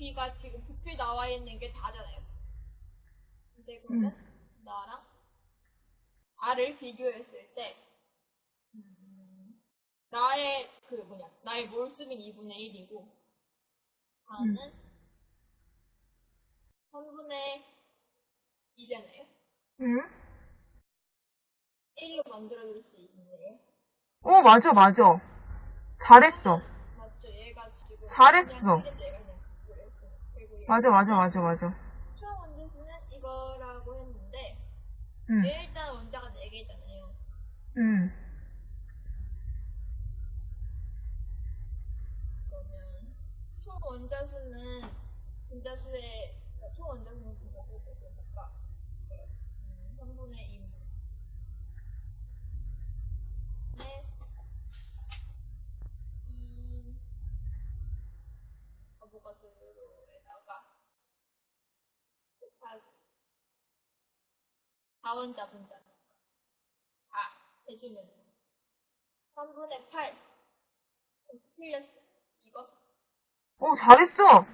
A가 지금 부피 나와 있는 게 다잖아요. 근데 그러면 나랑 R을 비교했을 때 음, 나의 그 뭐냐 나의 몰수는 2분의 1이고 R은 3분의 2잖아요. 응? 1로 만들어줄 수 있네요. 어, 맞아, 맞아. 잘했어. 맞죠? 얘가 지금 잘했어. 맞아, 맞아, 맞아, 맞아. 처음 원자수는 이거라고 했는데 응, 얘 일단 원자가 4개잖아요. 응. 그러면 총 원자수는 분자수의 그러니까 총 원자수는 분자수의 몇이니까 음, 3분의 2 네. 이 아보가드로에다가 4원자 분자. 다 해주면. 3분의 8 틀렸어 이거? 어, 잘했어.